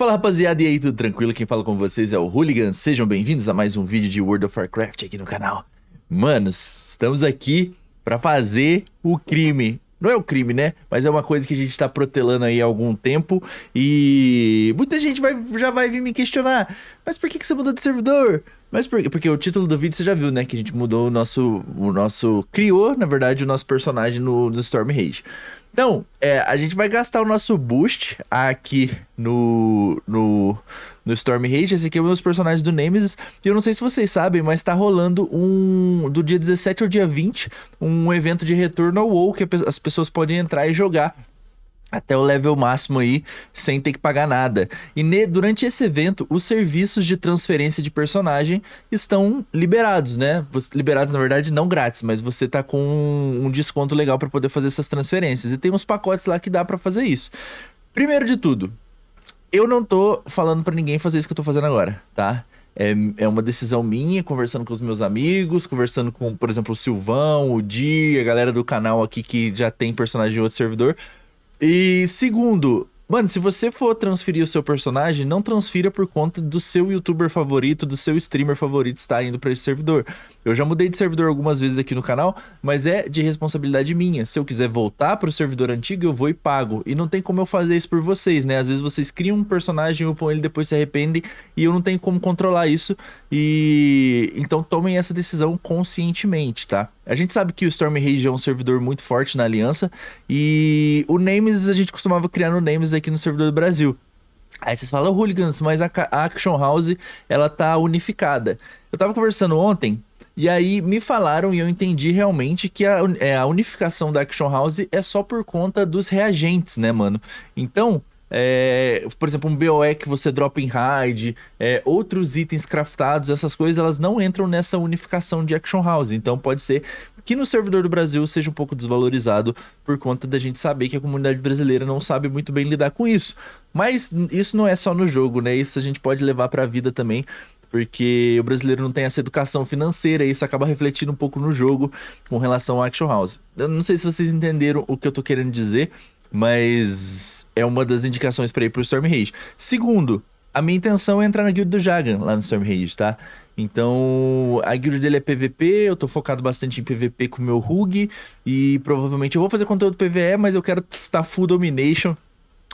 Fala rapaziada, e aí, tudo tranquilo? Quem fala com vocês é o Hooligan, sejam bem-vindos a mais um vídeo de World of Warcraft aqui no canal. Manos, estamos aqui pra fazer o crime. Não é o crime, né? Mas é uma coisa que a gente tá protelando aí há algum tempo e muita gente vai, já vai vir me questionar. Mas por que, que você mudou de servidor? Mas por? Porque o título do vídeo você já viu, né? Que a gente mudou o nosso... O nosso criou, na verdade, o nosso personagem no, no Storm Rage. Então, é, a gente vai gastar o nosso boost aqui no, no, no Storm Rage. Esse aqui é um dos personagens do Nemesis. E eu não sei se vocês sabem, mas tá rolando um... Do dia 17 ao dia 20, um evento de retorno ao WoW que as pessoas podem entrar e jogar até o level máximo aí, sem ter que pagar nada. E ne, durante esse evento, os serviços de transferência de personagem estão liberados, né? Liberados, na verdade, não grátis, mas você tá com um, desconto legal para poder fazer essas transferências. E tem uns pacotes lá que dá para fazer isso. Primeiro de tudo, eu não tô falando para ninguém fazer isso que eu tô fazendo agora, tá? É, é uma decisão minha, conversando com os meus amigos, conversando com, por exemplo, o Silvão, o Di, a galera do canal aqui que já tem personagem de outro servidor. E segundo, Mano, se você for transferir o seu personagem, não transfira por conta do seu youtuber favorito, do seu streamer favorito estar indo para esse servidor. Eu já mudei de servidor algumas vezes aqui no canal, mas é de responsabilidade minha. Se eu quiser voltar para o servidor antigo, eu vou e pago. E não tem como eu fazer isso por vocês, né? Às vezes vocês criam um personagem, upam ele, depois se arrependem, e eu não tenho como controlar isso. E então tomem essa decisão conscientemente, tá? A gente sabe que o Storm Rage é um servidor muito forte na aliança, e o Names a gente costumava criar no Names aqui no servidor do Brasil. Aí vocês falam, Hooligans, mas a, Action House, ela tá unificada. Eu tava conversando ontem, e aí me falaram e eu entendi realmente que a, é, a unificação da Action House é só por conta dos reagentes, né, mano? Então, é, por exemplo, um BOE que você dropa em raid, é, outros itens craftados, essas coisas, elas não entram nessa unificação de Action House. Então pode ser que no servidor do Brasil seja um pouco desvalorizado por conta da gente saber que a comunidade brasileira não sabe muito bem lidar com isso. Mas isso não é só no jogo, né? Isso a gente pode levar para a vida também porque o brasileiro não tem essa educação financeira e isso acaba refletindo um pouco no jogo com relação ao Action House. Eu não sei se vocês entenderam o que eu tô querendo dizer, mas é uma das indicações para ir pro Storm Rage. Segundo, a minha intenção é entrar na guild do Jagan, lá no Storm Rage, tá? Então, a guild dele é PVP, eu tô focado bastante em PVP com o meu Rug, e provavelmente eu vou fazer conteúdo PVE, mas eu quero estar full domination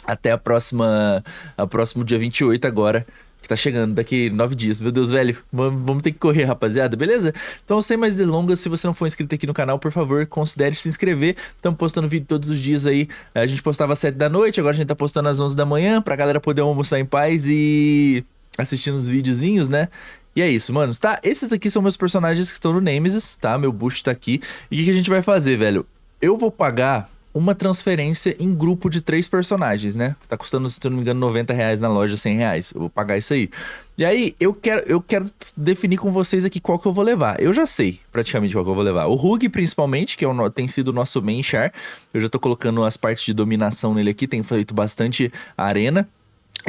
até a próxima, a próximo dia 28 agora, que tá chegando daqui nove dias. Meu Deus, velho, vamos ter que correr, rapaziada, beleza? Então, sem mais delongas, se você não for inscrito aqui no canal, por favor, considere se inscrever. Estamos postando vídeo todos os dias aí. A gente postava às 7 da noite, agora a gente tá postando às 11 da manhã, pra galera poder almoçar em paz e assistindo os videozinhos, né? E é isso, mano. Tá? Esses aqui são meus personagens que estão no Nemesis, tá? Meu boost tá aqui. E o que a gente vai fazer, velho? Eu vou pagar uma transferência em grupo de três personagens, né? Tá custando, se não me engano, 90 reais na loja, 100 reais. Eu vou pagar isso aí. E aí, eu quero, eu quero definir com vocês aqui qual que eu vou levar. Eu já sei praticamente qual que eu vou levar. O Rug, principalmente, que é o, tem sido o nosso main char. Eu já tô colocando as partes de dominação nele aqui, tem feito bastante arena.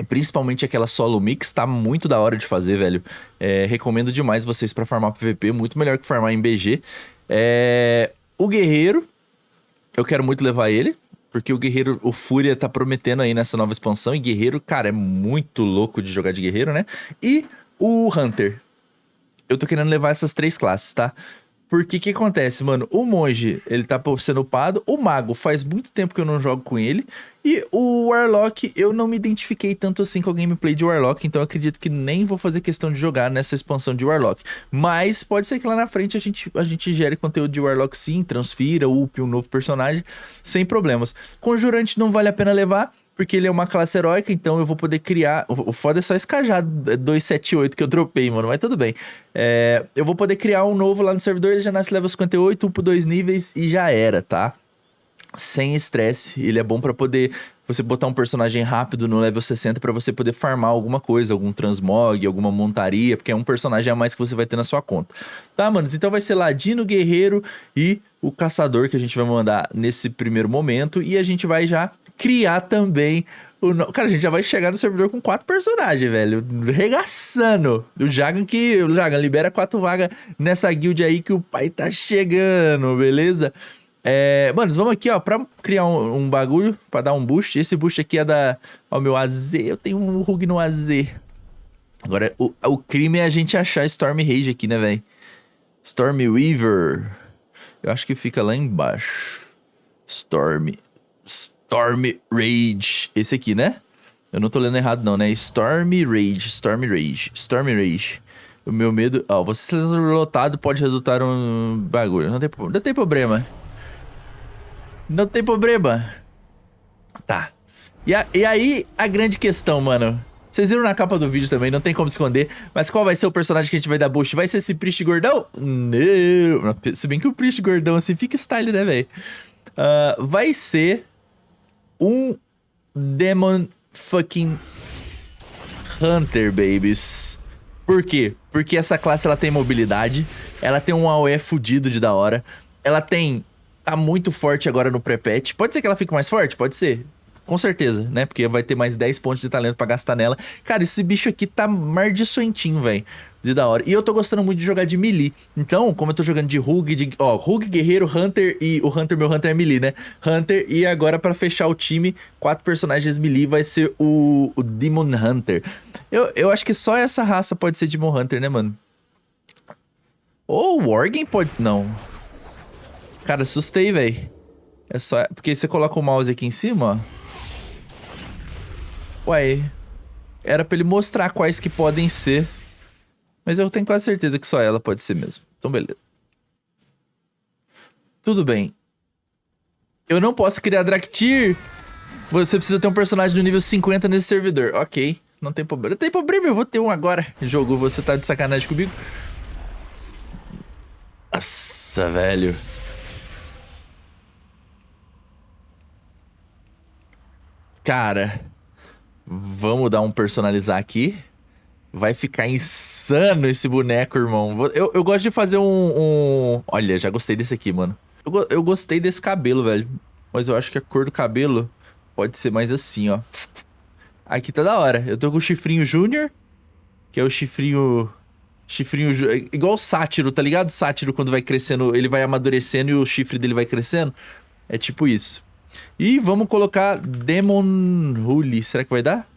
Principalmente aquela solo mix, tá muito da hora de fazer, velho. É, recomendo demais vocês para farmar PVP, muito melhor que farmar em BG. É, o Guerreiro, eu quero muito levar ele, porque o Guerreiro, o Fúria tá prometendo aí nessa nova expansão, e Guerreiro, cara, é muito louco de jogar de Guerreiro, né? E o Hunter. Eu tô querendo levar essas três classes, tá? Porque o que acontece, mano? O monge, ele tá sendo upado. O mago, faz muito tempo que eu não jogo com ele. E o Warlock, eu não me identifiquei tanto assim com a gameplay de Warlock. Então acredito que nem vou fazer questão de jogar nessa expansão de Warlock. Mas pode ser que lá na frente a gente, a gente gere conteúdo de Warlock sim, transfira, upe um novo personagem, sem problemas. Conjurante não vale a pena levar porque ele é uma classe heróica, então eu vou poder criar... O foda é só esse cajado 278 que eu dropei, mano, mas tudo bem. É, eu vou poder criar um novo lá no servidor, ele já nasce level 58, upo dois níveis e já era, tá? Sem estresse, ele é bom pra poder você botar um personagem rápido no level 60 para você poder farmar alguma coisa, algum transmog, alguma montaria, porque é um personagem a mais que você vai ter na sua conta. Tá, manos? Então vai ser Ladino, Guerreiro e o Caçador que a gente vai mandar nesse primeiro momento e a gente vai já criar também o. Cara, a gente já vai chegar no servidor com quatro personagens, velho. Regaçando. O Jagan que... O Jagan libera quatro vagas nessa guild aí que o pai tá chegando, beleza? É, mano, vamos aqui, ó, pra criar um, um, bagulho, pra dar um boost. Esse boost aqui é da... Ó, meu AZ, eu tenho um Rug no AZ. Agora, o, o crime é a gente achar Storm Rage aqui, né, velho? Storm Weaver. Eu acho que fica lá embaixo. Storm... Storm Rage. Esse aqui, né? Eu não tô lendo errado não, né? Storm Rage, Storm Rage, Storm Rage. O meu medo... Ó, você ser lotado pode resultar um bagulho. Não tem, não tem problema. Não tem problema. Tá. E, a, e aí, a grande questão, mano. Vocês viram na capa do vídeo também, não tem como esconder. Mas qual vai ser o personagem que a gente vai dar boost? Vai ser esse Priest gordão? Não. Se bem que o Priest gordão assim fica style, né, velho? Uh, vai ser um Demon fucking Hunter, babies. Por quê? Porque essa classe ela tem mobilidade, ela tem um AOE fudido de da hora, ela tem tá muito forte agora no pré-patch. Pode ser que ela fique mais forte? Pode ser. Com certeza, né? Porque vai ter mais 10 pontos de talento para gastar nela. Cara, esse bicho aqui tá mardiçoentinho, velho. De da hora. E eu tô gostando muito de jogar de melee. Então, como eu tô jogando de Rug, de... Ó, Rug, Guerreiro, Hunter e... O Hunter, meu Hunter é melee, né? Hunter. E agora, para fechar o time, quatro personagens melee vai ser o, o Demon Hunter. Eu, eu acho que só essa raça pode ser Demon Hunter, né, mano? Ou o Worgen pode... Não. Cara, assustei, velho. É só... Porque você coloca o mouse aqui em cima, ó. Ué. Era pra ele mostrar quais que podem ser. Mas eu tenho quase certeza que só ela pode ser mesmo. Então, beleza. Tudo bem. Eu não posso criar Draktyr. Você precisa ter um personagem do nível 50 nesse servidor. Ok. Não tem problema. Não tem problema, eu vou ter um agora. Jogo, você tá de sacanagem comigo? Nossa, velho. Cara, vamos dar um personalizar aqui. Vai ficar insano esse boneco, irmão. Eu, eu gosto de fazer um, um... Olha, já gostei desse aqui, mano. Eu, eu gostei desse cabelo, velho. Mas eu acho que a cor do cabelo pode ser mais assim, ó. Aqui tá da hora. Eu tô com o chifrinho júnior, que é o chifrinho... Chifrinho... Igual o sátiro, tá ligado? Sátiro, quando vai crescendo, ele vai amadurecendo e o chifre dele vai crescendo. É tipo isso. E vamos colocar Demon Hully. Será que vai dar?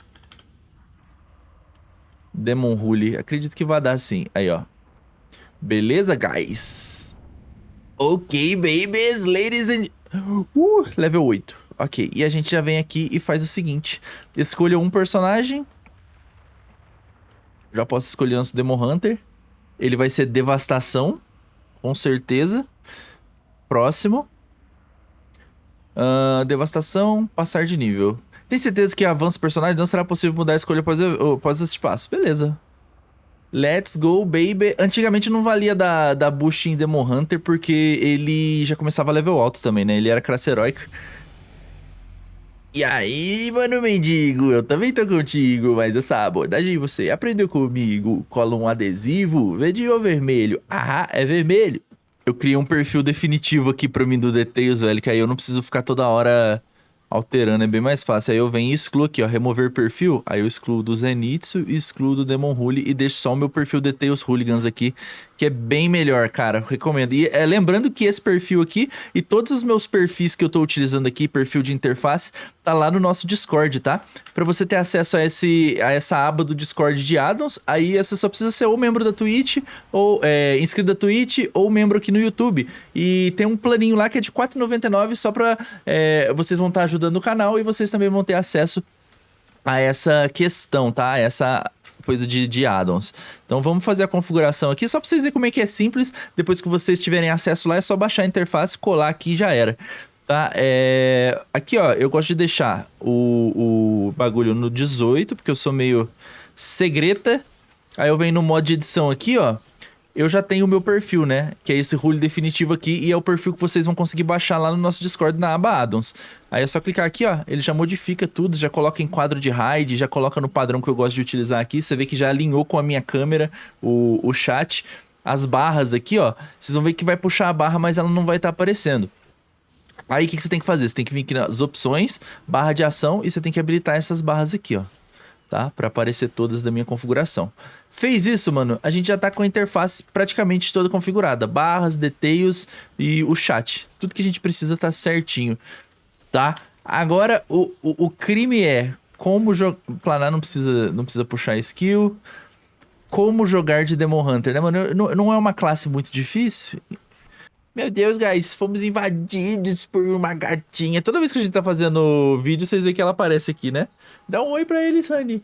Demon Hully. Acredito que vai dar sim. Aí, ó. Beleza, guys? Ok, babies, ladies and... Uh, level 8. Ok, e a gente já vem aqui e faz o seguinte. Escolha um personagem. Já posso escolher nosso Demon Hunter. Ele vai ser Devastação. Com certeza. Próximo. Uh, devastação, passar de nível. Tem certeza que avanço personagem não será possível mudar a escolha após, após esse passo. Beleza. Let's go, baby. Antigamente não valia da, da Bush em Demon Hunter, porque ele já começava level alto também, né? Ele era classe heróica. E aí, mano mendigo, eu também tô contigo, mas essa abordagem você aprendeu comigo. Cola um adesivo, verde ou vermelho? Ah, é vermelho eu criei um perfil definitivo aqui pra mim do Details, velho, que aí eu não preciso ficar toda hora alterando, é bem mais fácil. Aí eu venho e excluo aqui, ó, remover perfil. Aí eu excluo do Zenitsu, excluo do Demon Rule e deixo só o meu perfil Details Hooligans aqui, que é bem melhor, cara. Recomendo. E é, lembrando que esse perfil aqui e todos os meus perfis que eu tô utilizando aqui, perfil de interface, tá lá no nosso Discord, tá? Pra você ter acesso a, esse, a essa aba do Discord de addons, aí você só precisa ser ou membro da Twitch, ou é, inscrito da Twitch, ou membro aqui no YouTube. E tem um planinho lá que é de R$4,99 só pra... É, vocês vão estar tá ajudando o canal e vocês também vão ter acesso a essa questão, tá? Essa coisa de, de addons. Então vamos fazer a configuração aqui, só para vocês verem como é que é simples. Depois que vocês tiverem acesso lá, é só baixar a interface, colar aqui e já era. Tá? É... Aqui, ó, eu gosto de deixar o, o bagulho no 18, porque eu sou meio segreta. Aí eu venho no modo de edição aqui, ó eu já tenho o meu perfil, né? Que é esse rule definitivo aqui e é o perfil que vocês vão conseguir baixar lá no nosso Discord na aba Addons. Aí é só clicar aqui, ó, ele já modifica tudo, já coloca em quadro de RAID, já coloca no padrão que eu gosto de utilizar aqui. Você vê que já alinhou com a minha câmera o, o chat. As barras aqui, ó, vocês vão ver que vai puxar a barra, mas ela não vai estar tá aparecendo. Aí o que, que você tem que fazer? Você tem que vir aqui nas opções, barra de ação, e você tem que habilitar essas barras aqui, ó. tá? Pra aparecer todas da minha configuração. Fez isso, mano, a gente já tá com a interface praticamente toda configurada. Barras, details e o chat. Tudo que a gente precisa tá certinho, tá? Agora, o, o, o crime é como. Planar não precisa, não precisa puxar skill. Como jogar de Demon Hunter, né, mano? Não, não é uma classe muito difícil. Meu Deus, guys, fomos invadidos por uma gatinha. Toda vez que a gente tá fazendo vídeo, vocês veem que ela aparece aqui, né? Dá um oi pra eles, Honey.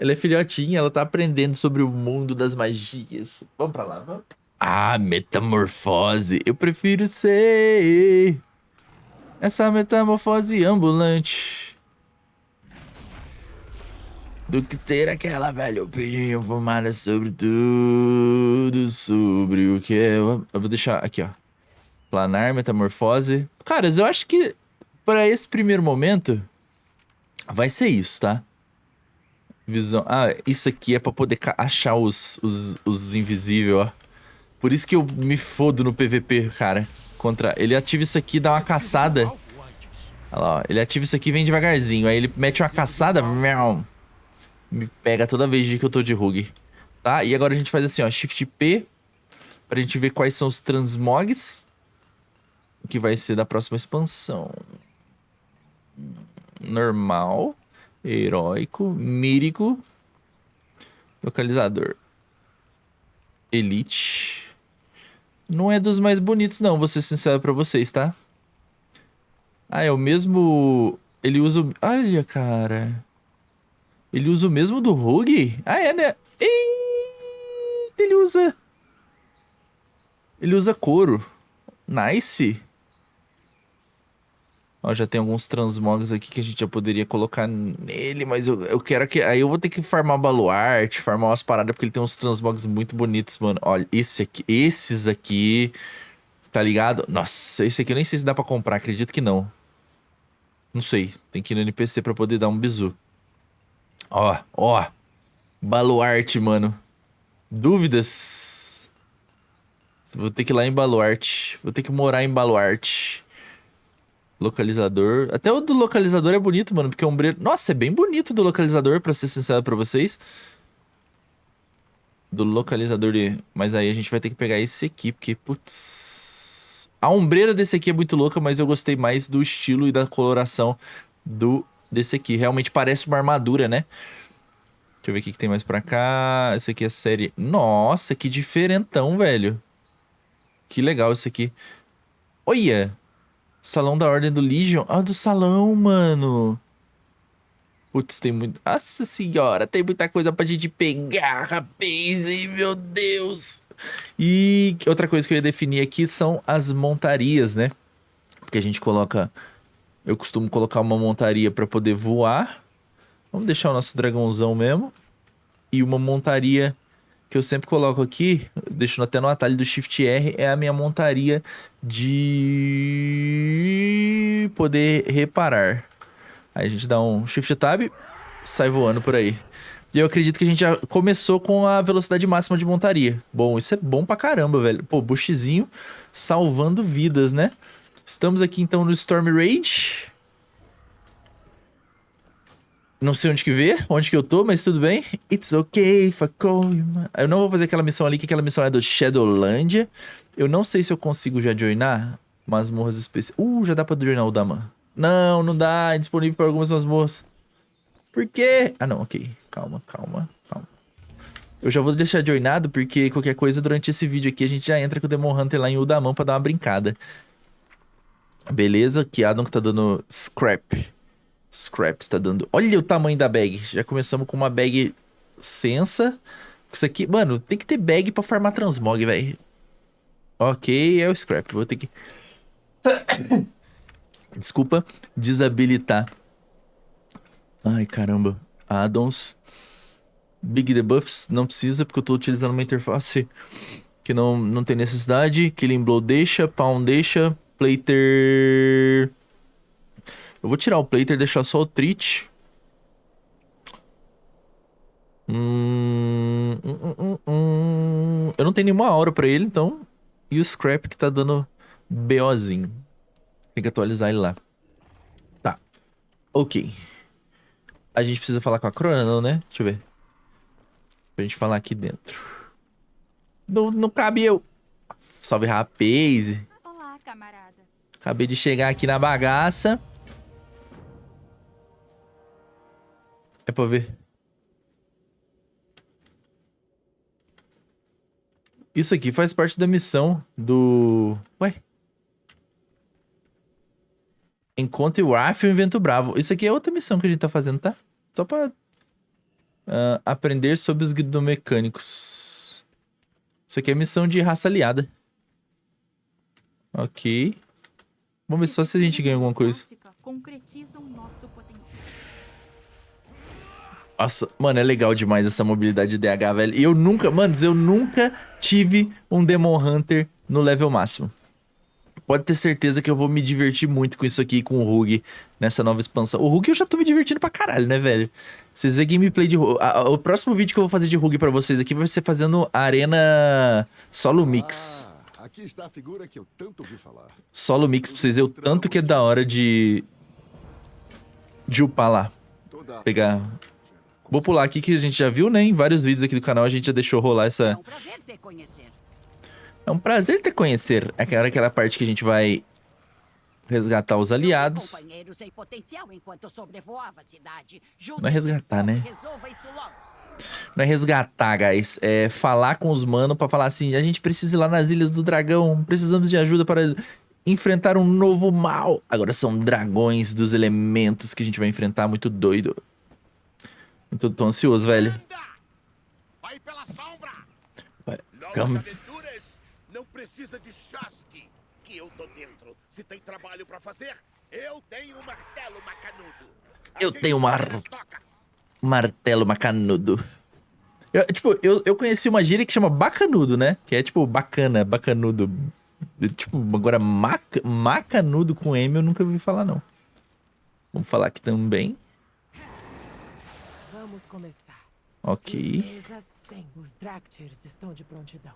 Ela é filhotinha, ela tá aprendendo sobre o mundo das magias. Vamos pra lá, vamos? Ah, metamorfose. Eu prefiro ser essa metamorfose ambulante do que ter aquela velha opinião formada sobre tudo, sobre o que eu... Eu vou deixar aqui, ó. Planar, metamorfose. Caras, eu acho que para esse primeiro momento vai ser isso, tá? Visão. Ah, isso aqui é pra poder achar os, os, os invisíveis, ó. Por isso que eu me fodo no PVP, cara. Contra... Ele ativa isso aqui, dá uma caçada. Olha lá, ó. Ele ativa isso aqui e vem devagarzinho. Aí ele mete uma caçada. Me pega toda vez que eu tô de rug. Tá? E agora a gente faz assim, ó. Shift P. Pra gente ver quais são os transmogs. Que vai ser da próxima expansão. Normal heróico, mírico, localizador, elite. Não é dos mais bonitos não, vou ser sincero pra vocês, tá? Ah, é o mesmo... Ele usa... Olha, cara... Ele usa o mesmo do Rogue? Ah, é, né? Eita, ele usa... Ele usa couro. Nice. Ó, já tem alguns transmogs aqui que a gente já poderia colocar nele, mas eu, eu quero que... Aí eu vou ter que farmar baluarte, farmar umas paradas, porque ele tem uns transmogs muito bonitos, mano. Olha, esse aqui, esses aqui, tá ligado? Nossa, esse aqui eu nem sei se dá pra comprar, acredito que não. Não sei, tem que ir no NPC pra poder dar um bizu. Ó, ó, baluarte, mano. Dúvidas? Vou ter que ir lá em baluarte, vou ter que morar em baluarte. Localizador. Até o do localizador é bonito, mano, porque é ombreiro... Nossa, é bem bonito do localizador, pra ser sincero pra vocês. Do localizador de... Mas aí a gente vai ter que pegar esse aqui, porque, putz... A ombreira desse aqui é muito louca, mas eu gostei mais do estilo e da coloração do desse aqui. Realmente parece uma armadura, né? Deixa eu ver o que, tem mais pra cá. Esse aqui é série... Nossa, que diferentão, velho. Que legal esse aqui. Olha! Salão da Ordem do Legion. Ah, do salão, mano. Putz, tem muito... Nossa senhora, tem muita coisa pra gente pegar, rapaz. Ai, meu Deus. E outra coisa que eu ia definir aqui são as montarias, né? Porque a gente coloca... Eu costumo colocar uma montaria pra poder voar. Vamos deixar o nosso dragãozão mesmo. E uma montaria que eu sempre coloco aqui, deixo até no atalho do Shift R, é a minha montaria de poder reparar. Aí a gente dá um Shift Tab, sai voando por aí. E eu acredito que a gente já começou com a velocidade máxima de montaria. Bom, isso é bom pra caramba, velho. Pô, bushzinho salvando vidas, né? Estamos aqui então no Storm Rage. Não sei onde que ver, onde que eu tô, mas tudo bem. It's okay you Eu não vou fazer aquela missão ali, que aquela missão é do Shadowlandia. Eu não sei se eu consigo já joinar masmorras especiais. Uh, já dá pra joinar o Daman. Não, não dá, é disponível para algumas masmorras. Por quê? Ah, não, ok. Calma, calma, calma. Eu já vou deixar joinado, porque qualquer coisa durante esse vídeo aqui a gente já entra com o Demon Hunter lá em Udamã pra dar uma brincada. Beleza, que Adam que tá dando scrap. Scrap está dando... Olha o tamanho da bag. Já começamos com uma bag sensa. Isso aqui... Mano, tem que ter bag pra farmar transmog, velho. Ok, é o scrap. Vou ter que... Desculpa. Desabilitar. Ai, caramba. Addons. Big debuffs. Não precisa, porque eu tô utilizando uma interface que não, não tem necessidade. Killing Blow deixa. Pound deixa. Plater... Eu vou tirar o Plater e deixar só o Treat. Hum, hum, hum, hum, Eu não tenho nenhuma aura pra ele, então... E o Scrap que tá dando BOzinho. Tem que atualizar ele lá. Tá. Ok. A gente precisa falar com a Crona, não, né? Deixa eu ver. Pra gente falar aqui dentro. Não, não cabe eu. Salve, rapaz. Olá, camarada. Acabei de chegar aqui na bagaça. É pra ver. Isso aqui faz parte da missão do... Ué? Encontre o Arf e o Invento Bravo. Isso aqui é outra missão que a gente tá fazendo, tá? Só pra... Uh, aprender sobre os guidomecânicos. Isso aqui é missão de raça aliada. Ok. Vamos ver só se a gente ganha alguma coisa. Concretizam Nossa, mano, é legal demais essa mobilidade de DH, velho. E eu nunca, manos, eu nunca tive um Demon Hunter no level máximo. Pode ter certeza que eu vou me divertir muito com isso aqui, com o Rug, nessa nova expansão. O Rug eu já tô me divertindo pra caralho, né, velho? Vocês vê gameplay de Rug. O próximo vídeo que eu vou fazer de Rug pra vocês aqui vai ser fazendo Arena Solo Mix. Ah, aqui está a figura que eu tanto ouvi falar. Solo Mix pra vocês verem o tanto que é da hora de... De upar lá. Pegar... Vou pular aqui que a gente já viu, né? Em vários vídeos aqui do canal a gente já deixou rolar É essa... um prazer te conhecer. É um prazer te conhecer. É aquela, aquela parte que a gente vai resgatar os aliados. Não é resgatar, né? Isso logo. Não é resgatar, guys. É falar com os manos pra falar assim: a gente precisa ir lá nas Ilhas do Dragão. Precisamos de ajuda para enfrentar um novo mal. Agora são dragões dos elementos que a gente vai enfrentar. Muito doido. Muito tô ansioso, velho. Vai pela sombra! Vai, calma. não precisa de chasque, que eu tô dentro. Se tem trabalho pra fazer, eu tenho um martelo macanudo. Eu tenho um mar-. Martelo macanudo. Eu, tipo, eu, eu conheci uma gíria que chama bacanudo, né? Que é tipo bacana, bacanudo. Tipo, agora maca, macanudo com M eu nunca ouvi falar, não. Vamos falar aqui também. Começar. Ok. Mesa 100. Os Dractyrs estão de prontidão.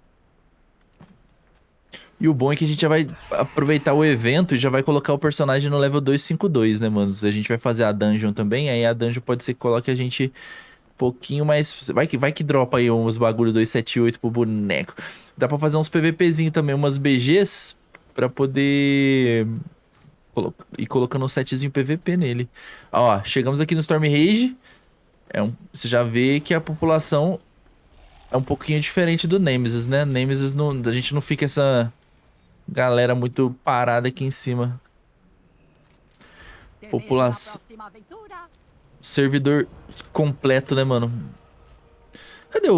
E o bom é que a gente já vai aproveitar o evento e já vai colocar o personagem no level 252, né, mano? A gente vai fazer a dungeon também, aí a dungeon pode ser que coloque a gente um pouquinho mais... Vai que, vai que dropa aí uns bagulho 278 pro boneco. Dá pra fazer uns PVPzinho também, umas BGs, pra poder... ir colocando um setzinho PVP nele. Ó, chegamos aqui no Storm Rage. É um, você já vê que a população é um pouquinho diferente do Nemesis, né? Nemesis, não, a gente não fica essa galera muito parada aqui em cima. População-. Servidor completo, né, mano? Cadê o,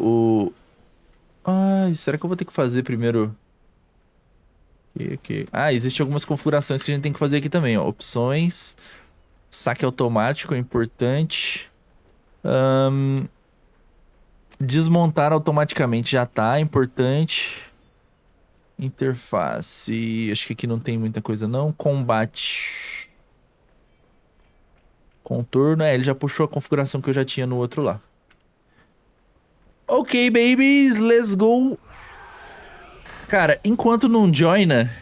o... Ai, será que eu vou ter que fazer primeiro... Aqui, aqui. Ah, existem algumas configurações que a gente tem que fazer aqui também, ó. Opções. Saque automático é importante. Ahn, desmontar automaticamente já tá, importante. Interface. Acho que aqui não tem muita coisa não. Combate. Contorno. É, ele já puxou a configuração que eu já tinha no outro lá. Ok, babies. Let's go. Cara, enquanto não joina...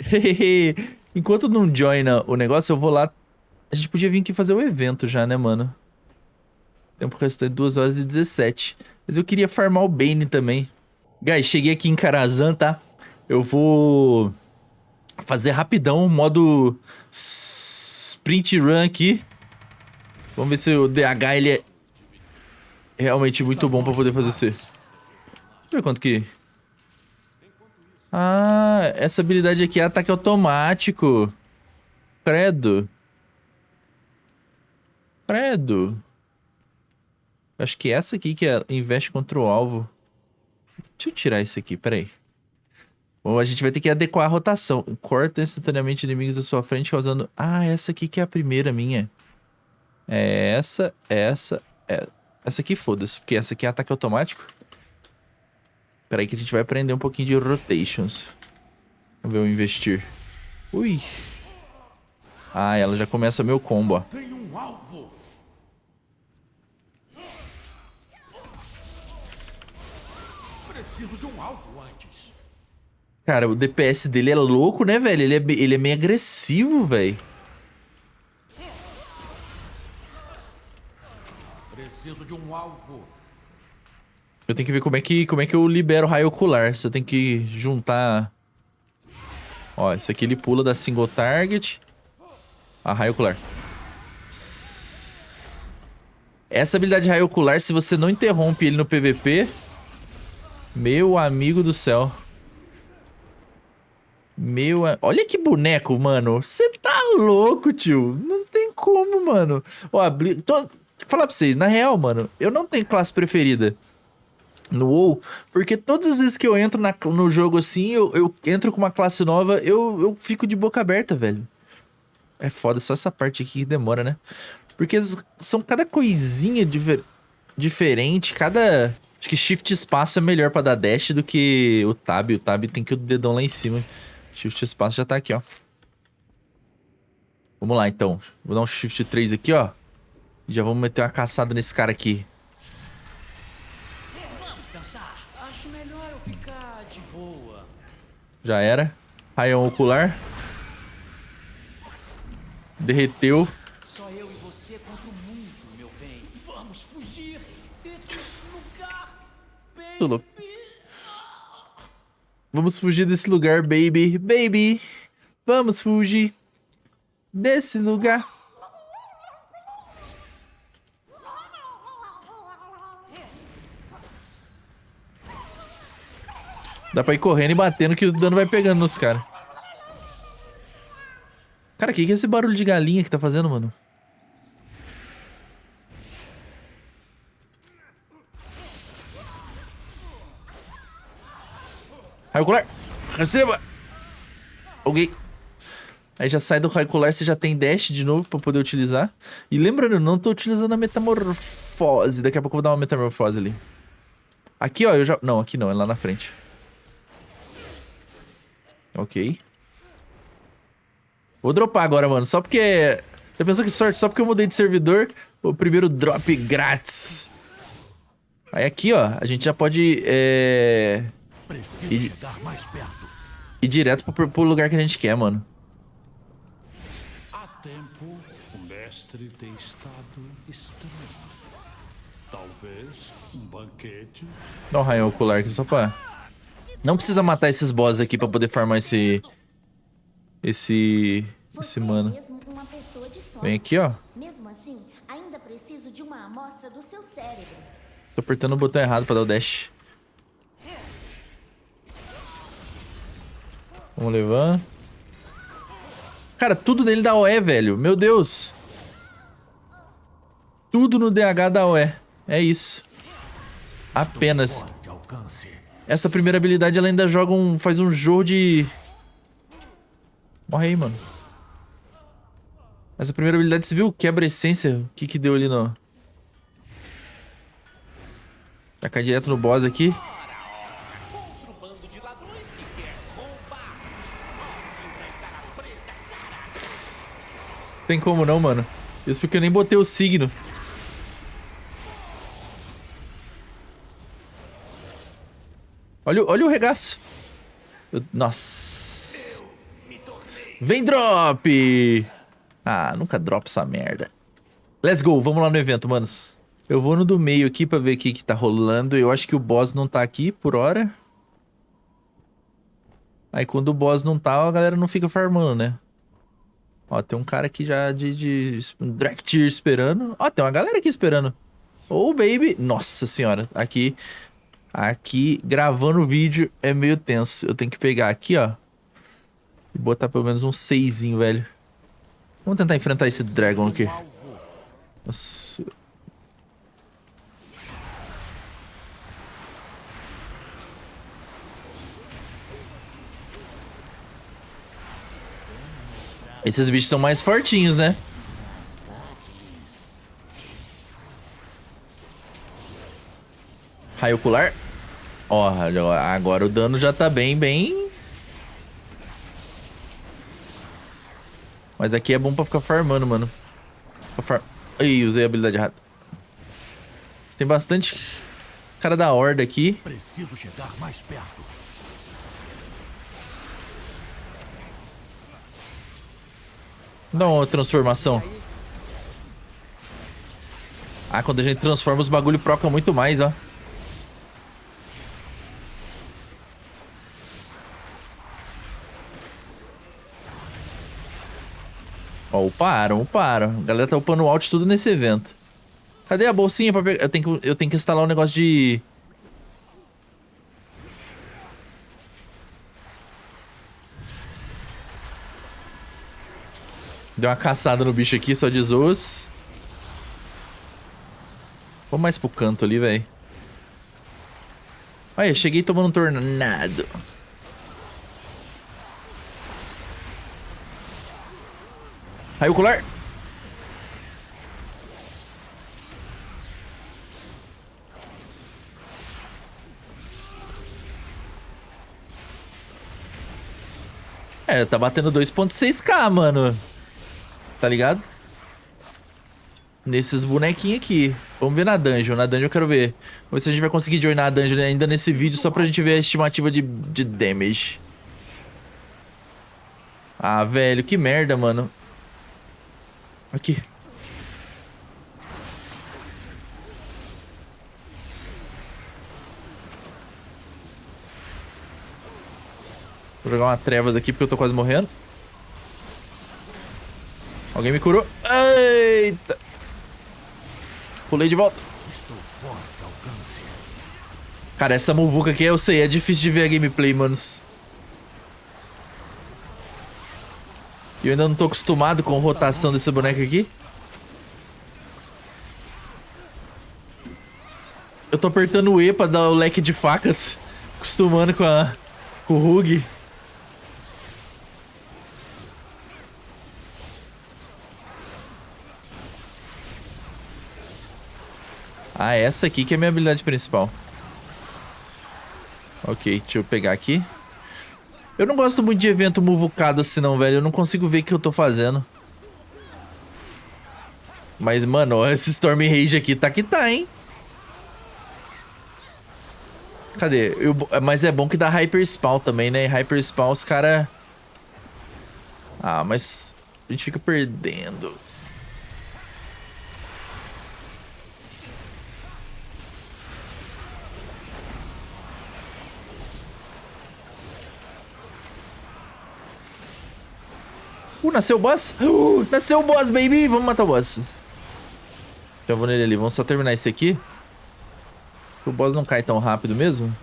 enquanto não joina o negócio, eu vou lá... A gente podia vir aqui fazer o evento já, né, mano? Tempo restante 2 horas e 17. Mas eu queria farmar o Bane também. Guys, cheguei aqui em Karazhan, tá? Eu vou fazer rapidão, modo sprint run aqui. Vamos ver se o DH ele é realmente muito bom pra poder fazer isso. Deixa eu ver quanto que... Ah, essa habilidade aqui é ataque automático. Credo. Credo. Acho que essa aqui que é investe contra o alvo. Deixa eu tirar isso aqui, peraí. Bom, a gente vai ter que adequar a rotação. Corta instantaneamente inimigos da sua frente, causando... Ah, essa aqui que é a primeira minha. É essa, essa, é... Essa aqui foda-se, porque essa aqui é ataque automático. Peraí que a gente vai aprender um pouquinho de rotations. Vamos ver o investir. Ui. Ah, ela já começa meu combo, ó. Tem um alvo! Preciso de um alvo antes. Cara, o DPS dele é louco, né, velho? Ele é, ele é meio agressivo, velho. Preciso de um alvo. Eu tenho que ver como é que, como é que eu libero o raio ocular. Você tem que juntar... Ó, esse aqui ele pula da single target. A raio ocular. Essa habilidade de raio ocular, se você não interrompe ele no PVP... Meu amigo do céu. Meu... Olha que boneco, mano. Você tá louco, tio. Não tem como, mano. Ó, Bli- tô... Falar pra vocês, na real, mano, eu não tenho classe preferida no WoW, porque todas as vezes que eu entro na- no jogo assim, eu, eu entro com uma classe nova, eu, eu fico de boca aberta, velho. É foda, só essa parte aqui que demora, né? Porque são cada coisinha diver- diferente, cada... Acho que shift espaço é melhor pra dar dash do que o tab. O tab tem que o dedão lá em cima. Shift espaço já tá aqui, ó. Vamos lá, então. Vou dar um shift 3 aqui, ó. E já vamos meter uma caçada nesse cara aqui. Já era. Raião ocular. Derreteu. Só eu louco. Vamos fugir desse lugar, baby. Baby. Vamos fugir desse lugar. Dá pra ir correndo e batendo que o dano vai pegando nos caras. Cara, o que, que é esse barulho de galinha que tá fazendo, mano? Raio ocular. Receba. Ok. Aí já sai do raio ocular, você já tem dash de novo pra poder utilizar. E lembrando, eu não tô utilizando a metamorfose. Daqui a pouco eu vou dar uma metamorfose ali. Aqui, ó, eu já... Não, aqui não, é lá na frente. Ok. Vou dropar agora, mano. Só porque... Já pensou que sorte? Só porque eu mudei de servidor, o primeiro drop grátis. Aí aqui, ó, a gente já pode... É... Preciso E- chegar mais perto. ir direto pro, pro lugar que a gente quer, mano. Há tempo, o mestre tem estado estranho. Talvez um banquete. Dá um raio ocular aqui só pra... Não precisa matar esses boss aqui pra poder farmar esse... Esse... Esse é mano. Vem aqui, ó. Mesmo assim, ainda preciso de uma amostra do seu cérebro. Tô apertando o botão errado pra dar o dash. Vamos levando. Cara, tudo nele dá OE, velho. Meu Deus. Tudo no DH dá OE. É isso. Apenas. Essa primeira habilidade ela ainda joga um. faz um jogo de. Morre aí, mano. Essa primeira habilidade, você viu? Quebra essência. O que que deu ali no. Já cai direto no boss aqui. Tem como não, mano. Isso porque eu nem botei o signo. Olha, olha o regaço. Eu- nossa. Vem drop! Ah, nunca drop essa merda. Let's go, vamos lá no evento, manos. Eu vou no do meio aqui pra ver o que, que tá rolando. Eu acho que o boss não tá aqui por hora. Aí quando o boss não tá, a galera não fica farmando, né? Ó, tem um cara aqui já de, de Drag Tier esperando. Ó, tem uma galera aqui esperando. Ô, baby. Nossa senhora. Aqui, aqui, gravando o vídeo é meio tenso. Eu tenho que pegar aqui, ó. E botar pelo menos um seisinho, velho. Vamos tentar enfrentar esse Dragon aqui. Nossa. Esses bichos são mais fortinhos, né? Raio ocular. Ó, agora o dano já tá bem, bem... Mas aqui é bom pra ficar farmando, mano. Pra far... Ih, usei a habilidade errada. Tem bastante cara da horda aqui. Preciso chegar mais perto. Dá uma transformação. Ah, quando a gente transforma os bagulho proca muito mais, ó. Ó, uparam, uparam. A galera tá upando alt tudo nesse evento. Cadê a bolsinha pra pegar? Eu tenho que, eu tenho que instalar um negócio de... Deu uma caçada no bicho aqui, só de zoas. Vamos mais pro canto ali, velho. Olha, cheguei tomando um tornado. Raio ocular. É, tá batendo 2.6k, mano. Tá ligado? Nesses bonequinhos aqui. Vamos ver na dungeon. Na dungeon eu quero ver. Vamos ver se a gente vai conseguir joinar a dungeon ainda nesse vídeo, só pra gente ver a estimativa de, de damage. Ah, velho, que merda, mano. Aqui. Vou jogar uma trevas aqui porque eu tô quase morrendo. Alguém me curou. Eita! Pulei de volta. Cara, essa muvuca aqui eu sei, é difícil de ver a gameplay, manos. E eu ainda não tô acostumado com a rotação desse boneco aqui. Eu tô apertando o E pra dar o leque de facas. Acostumando com, a, com o Rug. Ah, essa aqui que é a minha habilidade principal. Ok, deixa eu pegar aqui. Eu não gosto muito de evento muvucado assim não, velho. Eu não consigo ver o que eu tô fazendo. Mas, mano, esse Storm Rage aqui tá que tá, hein? Cadê? Eu, mas é bom que dá Hyper Spawn também, né? Hyper Spawn os cara... Ah, mas... A gente fica perdendo. Uh, nasceu o boss? Uh, nasceu o boss, baby! Vamos matar o boss. Já vou nele ali. Vamos só terminar esse aqui. O boss não cai tão rápido mesmo.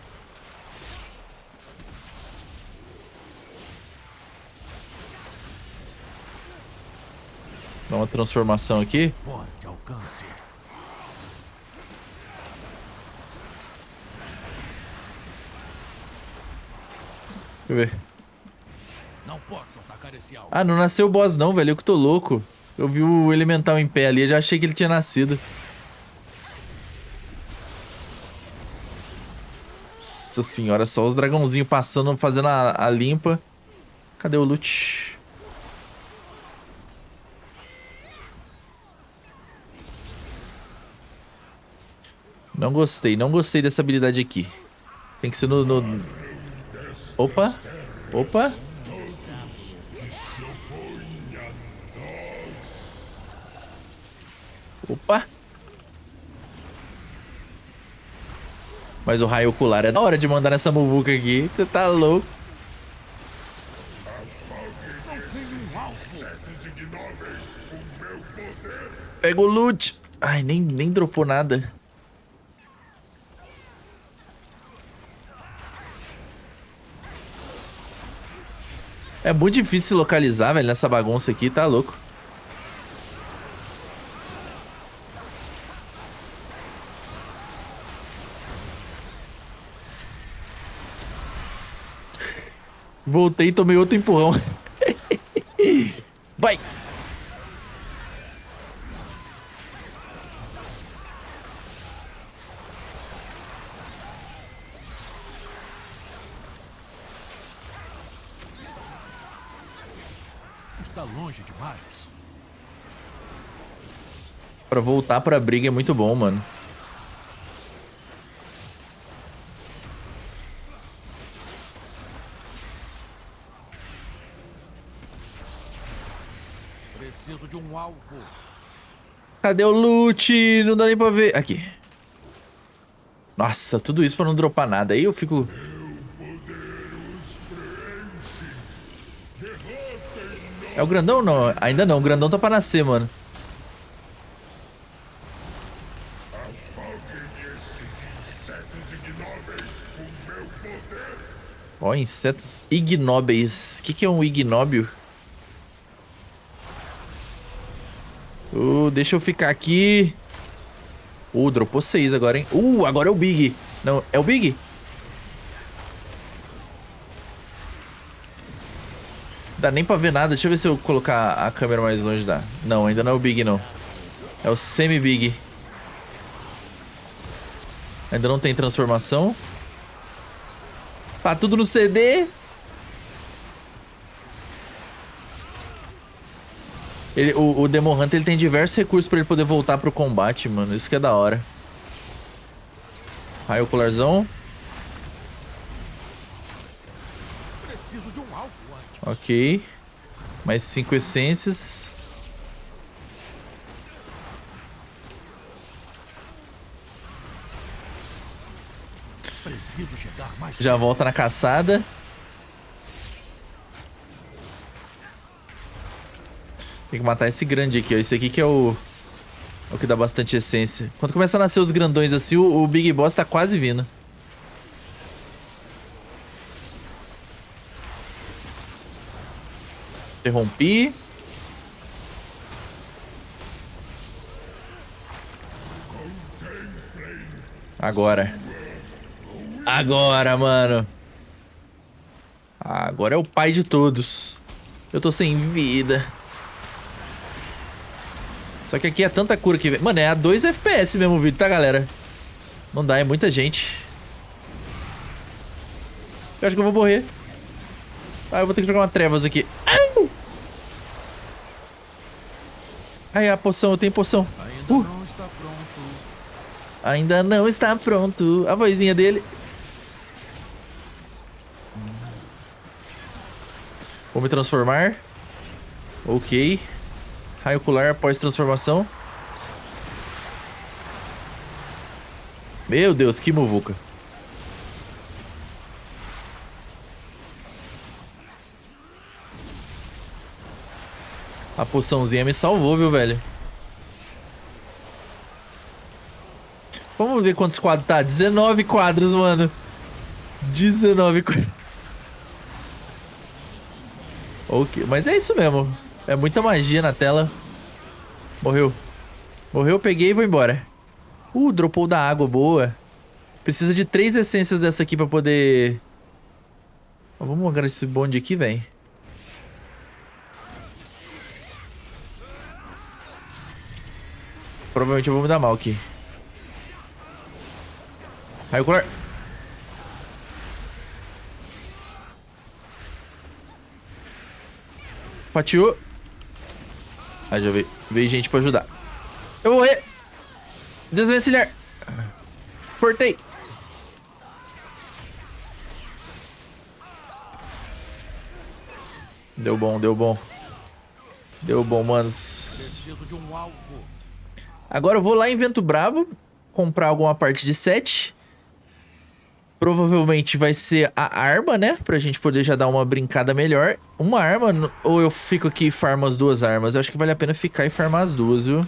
Dá uma transformação aqui. Deixa eu ver. Não posso atacar esse alvo. Ah, não nasceu o boss não, velho. Eu que tô louco. Eu vi o elemental em pé ali, eu já achei que ele tinha nascido. Nossa senhora, só os dragãozinhos passando, fazendo a, a limpa. Cadê o loot? Não gostei, não gostei dessa habilidade aqui. Tem que ser no... no... Opa! Opa! Opa! Mas o raio ocular é da hora de mandar nessa muvuca aqui. Você tá louco. Pega o loot. Ai, nem, nem dropou nada. É muito difícil localizar, velho, nessa bagunça aqui. Tá louco. Voltei e tomei outro empurrão. Vai! Está longe demais. Pra voltar pra briga é muito bom, mano. Preciso de um alvo. Cadê o loot? Não dá nem pra ver. Aqui. Nossa, tudo isso pra não dropar nada. Aí eu fico... É o grandão não? Ainda não, o grandão tá pra nascer, mano. Ó, insetos ignóbeis. O que, que é um ignóbio? Uh, deixa eu ficar aqui. Uh, dropou seis agora, hein? Uh, agora é o Big. Não, é o Big? Dá nem pra ver nada. Deixa eu ver se eu colocar a câmera mais longe dá. Não, ainda não é o Big, não. É o Semi-Big. Ainda não tem transformação. Tá tudo no CD. Ele, o, o Demon Hunter ele tem diversos recursos pra ele poder voltar pro combate, mano. Isso que é da hora. Raio ocularzão. Um. Ok. Mais cinco essências. Preciso chegar mais Já volta na caçada. Tem que matar esse grande aqui, ó. Esse aqui que é o... É o que dá bastante essência. Quando começa a nascer os grandões assim, o, o Big Boss tá quase vindo. Interrompi. Agora. Agora, mano. Agora é o pai de todos. Eu tô sem vida. Só que aqui é tanta cura que... Mano, é a 2 FPS mesmo o vídeo, tá, galera? Não dá, é muita gente. Eu acho que eu vou morrer. Ah, eu vou ter que jogar uma trevas aqui. Ai! A poção, eu tenho poção. Ainda Uh. não está pronto. Ainda não está pronto. A vozinha dele. Vou me transformar. Ok. Raio ocular após transformação. Meu Deus, que muvuca. A poçãozinha me salvou, viu, velho? Vamos ver quantos quadros tá. 19 quadros, mano. 19 quadros. Ok, mas é isso mesmo. É muita magia na tela. Morreu. Morreu, peguei e vou embora. Uh, dropou da água, boa. Precisa de três essências dessa aqui pra poder... Vamos agora esse bonde aqui, velho. Provavelmente eu vou me dar mal aqui. Raio ocular. Fatiou. Aí já veio, veio gente pra ajudar. Eu vou morrer. Desvencilhar. Cortei. Deu bom, deu bom. Deu bom, manos. Agora eu vou lá em Vento Bravo comprar alguma parte de set. Provavelmente vai ser a arma, né? Pra gente poder já dar uma brincada melhor. Uma arma, ou eu fico aqui e farmo as duas armas? Eu acho que vale a pena ficar e farmar as duas, viu?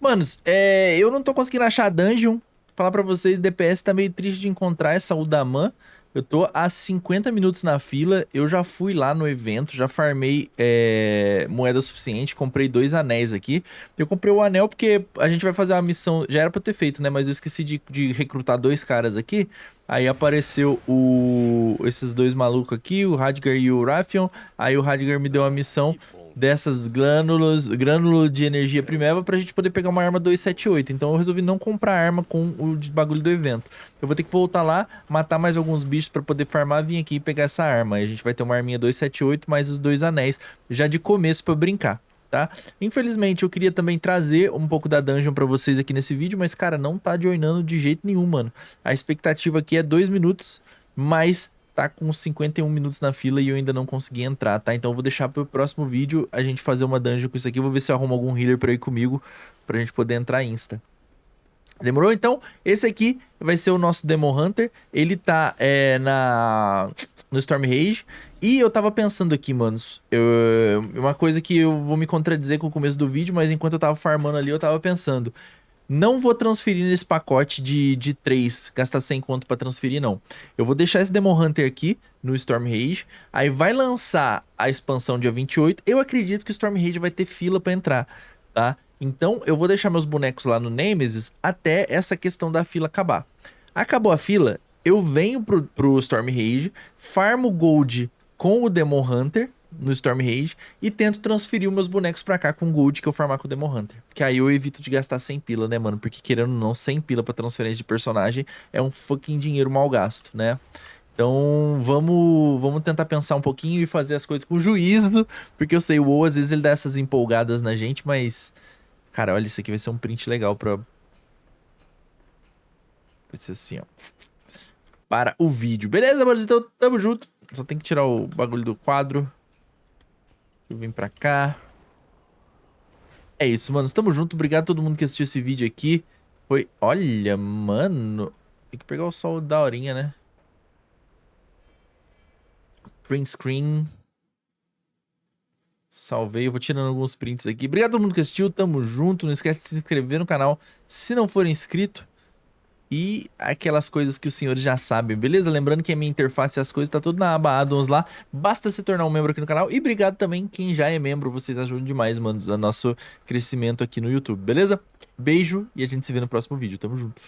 Manos, é, eu não tô conseguindo achar a dungeon. Falar pra vocês, DPS tá meio triste de encontrar essa Udaman. Eu tô há 50 minutos na fila, eu já fui lá no evento, já farmei é, moeda suficiente, comprei dois anéis aqui. Eu comprei o anel porque a gente vai fazer uma missão, já era pra ter feito, né? Mas eu esqueci de, de recrutar dois caras aqui. Aí apareceu o esses dois malucos aqui, o Radgar e o Raffion. Aí o Radgar me deu uma missão dessas glânulas, grânulo de energia primeva pra gente poder pegar uma arma 278. Então eu resolvi não comprar arma com o de bagulho do evento. Eu vou ter que voltar lá, matar mais alguns bichos pra poder farmar, vir aqui e pegar essa arma. A gente vai ter uma arminha 278 mais os dois anéis já de começo pra brincar. Tá? Infelizmente, eu queria também trazer um pouco da dungeon pra vocês aqui nesse vídeo, mas, cara, não tá joinando de jeito nenhum, mano. A expectativa aqui é dois minutos, mas tá com 51 minutos na fila e eu ainda não consegui entrar, tá? Então eu vou deixar pro próximo vídeo a gente fazer uma dungeon com isso aqui. Vou ver se eu arrumo algum healer pra ir comigo, pra gente poder entrar insta. Demorou? Então, esse aqui vai ser o nosso Demon Hunter. Ele tá é, na no Storm Rage. E eu tava pensando aqui, manos, eu, uma coisa que eu vou me contradizer com o começo do vídeo, mas enquanto eu tava farmando ali, eu tava pensando. Não vou transferir nesse pacote de, de 3, gastar 100 conto pra transferir, não. Eu vou deixar esse Demon Hunter aqui no Storm Rage, aí vai lançar a expansão dia 28. Eu acredito que o Storm Rage vai ter fila pra entrar, tá? Então eu vou deixar meus bonecos lá no Nemesis até essa questão da fila acabar. Acabou a fila, eu venho pro, pro Storm Rage, farmo Gold com o Demon Hunter no Storm Rage e tento transferir os meus bonecos pra cá com Gold que eu farmar com o Demon Hunter. Que aí eu evito de gastar 100 pila, né, mano? Porque querendo ou não, 100 pila pra transferência de personagem é um fucking dinheiro mal gasto, né? Então vamos, vamos tentar pensar um pouquinho e fazer as coisas com juízo, porque eu sei, o WoW às vezes ele dá essas empolgadas na gente, mas... Cara, olha, isso aqui vai ser um print legal pra... Vai ser assim, ó para o vídeo. Beleza, mano? Então, tamo junto. Só tem que tirar o bagulho do quadro. Eu vim pra cá. É isso, mano. Tamo junto. Obrigado a todo mundo que assistiu esse vídeo aqui. Foi... Olha, mano. Tem que pegar o sol da horinha, né? Print screen. Salvei. Eu vou tirando alguns prints aqui. Obrigado a todo mundo que assistiu. Tamo junto. Não esquece de se inscrever no canal se não for inscrito e aquelas coisas que os senhores já sabem, beleza? Lembrando que a minha interface e as coisas tá tudo na aba addons lá, basta se tornar um membro aqui no canal e obrigado também quem já é membro, vocês ajudam demais, mano, no nosso crescimento aqui no YouTube, beleza? Beijo e a gente se vê no próximo vídeo, tamo junto.